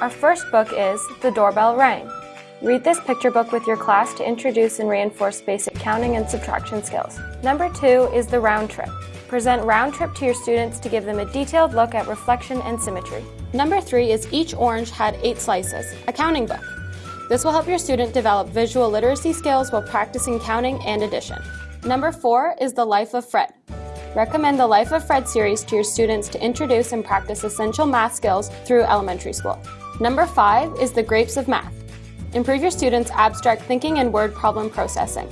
Our first book is The Doorbell Rang. Read this picture book with your class to introduce and reinforce basic counting and subtraction skills. Number two is The Round Trip. Present Round Trip to your students to give them a detailed look at reflection and symmetry. Number three is Each Orange Had Eight Slices, a counting book. This will help your student develop visual literacy skills while practicing counting and addition. Number four is The Life of Fred. Recommend the Life of Fred series to your students to introduce and practice essential math skills through elementary school. Number five is The Grapes of Math. Improve your students' abstract thinking and word problem processing.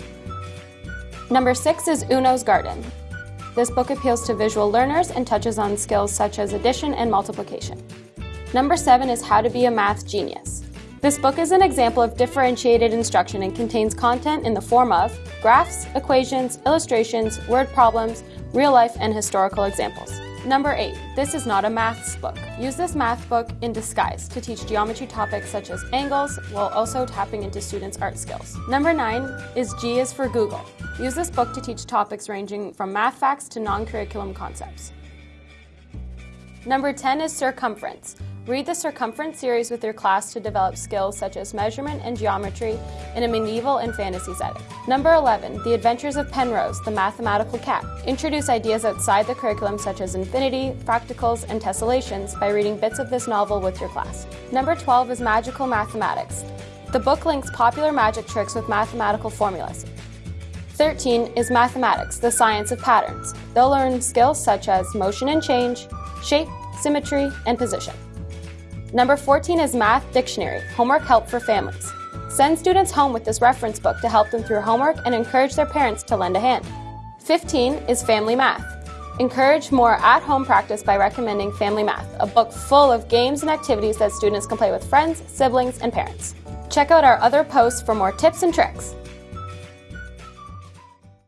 Number six is Uno's Garden. This book appeals to visual learners and touches on skills such as addition and multiplication. Number seven is How to Be a Math Genius. This book is an example of differentiated instruction and contains content in the form of graphs, equations, illustrations, word problems, real life, and historical examples. Number 8. This is not a maths book. Use this math book in disguise to teach geometry topics such as angles while also tapping into students' art skills. Number 9 is G is for Googol. Use this book to teach topics ranging from math facts to non-curriculum concepts. Number 10 is Sir Cumference. Read the Sir Cumference series with your class to develop skills such as measurement and geometry in a medieval and fantasy setting. Number 11, The Adventures of Penrose, the Mathematical Cat. Introduce ideas outside the curriculum such as infinity, fractals, and tessellations by reading bits of this novel with your class. Number 12 is Magical Mathematics. The book links popular magic tricks with mathematical formulas. 13 is Mathematics, the Science of Patterns. They'll learn skills such as motion and change, shape, symmetry, and position. Number 14 is Math Dictionary, homework help for families. Send students home with this reference book to help them through homework and encourage their parents to lend a hand. 15 is Family Math. Encourage more at-home practice by recommending Family Math, a book full of games and activities that students can play with friends, siblings, and parents. Check out our other posts for more tips and tricks.